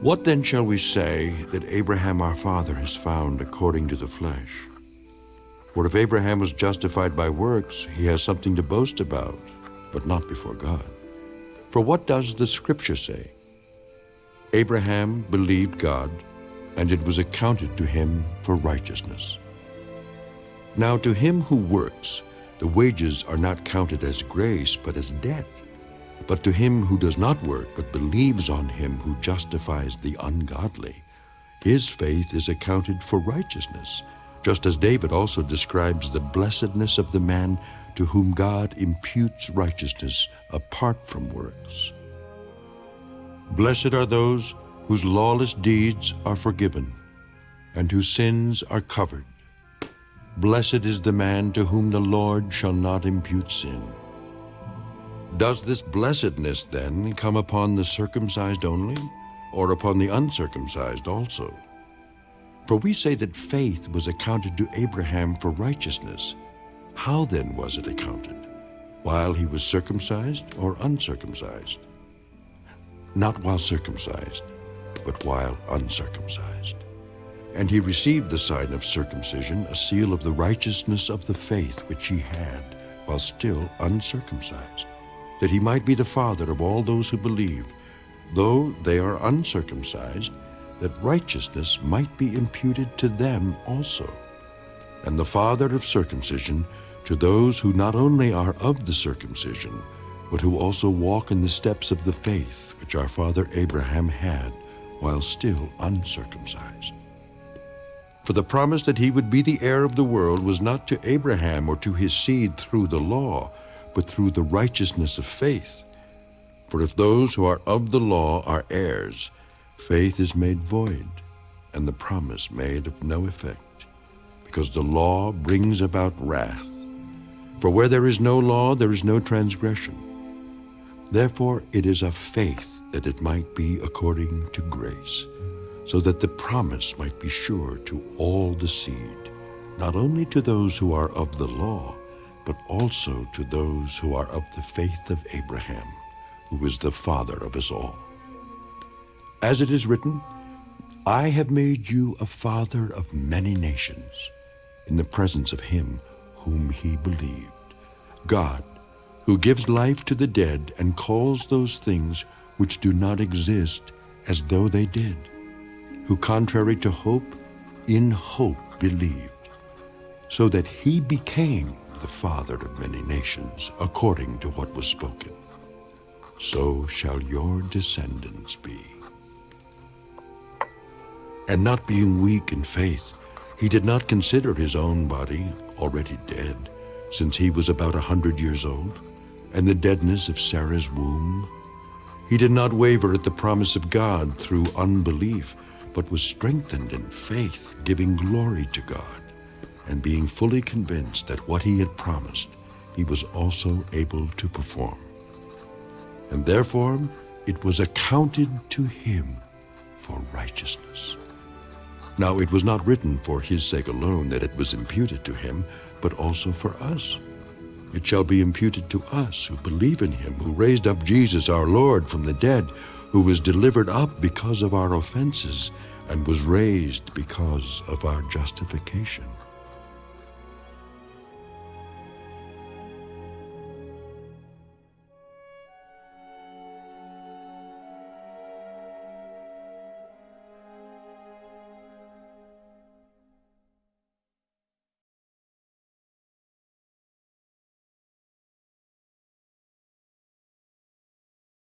What then shall we say that Abraham our father has found according to the flesh? For if Abraham was justified by works, he has something to boast about, but not before God. For what does the Scripture say? Abraham believed God, and it was accounted to him for righteousness. Now to him who works, the wages are not counted as grace, but as debt. But to him who does not work, but believes on him who justifies the ungodly, his faith is accounted for righteousness, just as David also describes the blessedness of the man to whom God imputes righteousness apart from works. Blessed are those whose lawless deeds are forgiven, and whose sins are covered. Blessed is the man to whom the Lord shall not impute sin. Does this blessedness then come upon the circumcised only, or upon the uncircumcised also? For we say that faith was accounted to Abraham for righteousness. How then was it accounted? While he was circumcised or uncircumcised? Not while circumcised, but while uncircumcised. And he received the sign of circumcision, a seal of the righteousness of the faith which he had, while still uncircumcised that he might be the father of all those who believe, though they are uncircumcised, that righteousness might be imputed to them also, and the father of circumcision to those who not only are of the circumcision, but who also walk in the steps of the faith which our father Abraham had while still uncircumcised. For the promise that he would be the heir of the world was not to Abraham or to his seed through the law, but through the righteousness of faith. For if those who are of the law are heirs, faith is made void, and the promise made of no effect, because the law brings about wrath. For where there is no law, there is no transgression. Therefore it is of faith that it might be according to grace, so that the promise might be sure to all the seed, not only to those who are of the law, but also to those who are of the faith of Abraham, who is the father of us all. As it is written, I have made you a father of many nations, in the presence of him whom he believed, God, who gives life to the dead and calls those things which do not exist as though they did, who contrary to hope, in hope believed, so that he became the father of many nations, according to what was spoken. So shall your descendants be. And not being weak in faith, he did not consider his own body already dead, since he was about a hundred years old, and the deadness of Sarah's womb. He did not waver at the promise of God through unbelief, but was strengthened in faith, giving glory to God and being fully convinced that what he had promised, he was also able to perform. And therefore it was accounted to him for righteousness. Now it was not written for his sake alone that it was imputed to him, but also for us. It shall be imputed to us who believe in him, who raised up Jesus our Lord from the dead, who was delivered up because of our offenses, and was raised because of our justification.